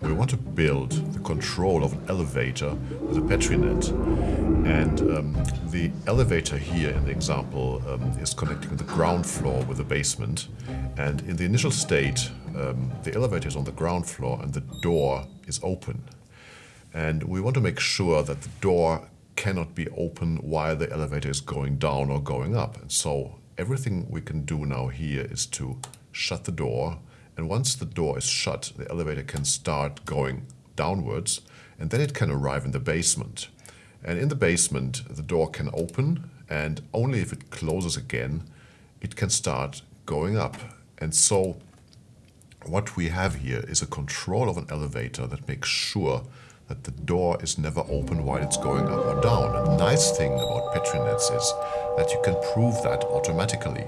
we want to build the control of an elevator with a PetriNet. And um, the elevator here in the example um, is connecting the ground floor with the basement. And in the initial state, um, the elevator is on the ground floor and the door is open. And we want to make sure that the door cannot be open while the elevator is going down or going up. And so everything we can do now here is to shut the door. And once the door is shut, the elevator can start going downwards and then it can arrive in the basement. And in the basement, the door can open and only if it closes again, it can start going up. And so what we have here is a control of an elevator that makes sure that the door is never open while it's going up or down. And the nice thing about PetriNets is that you can prove that automatically.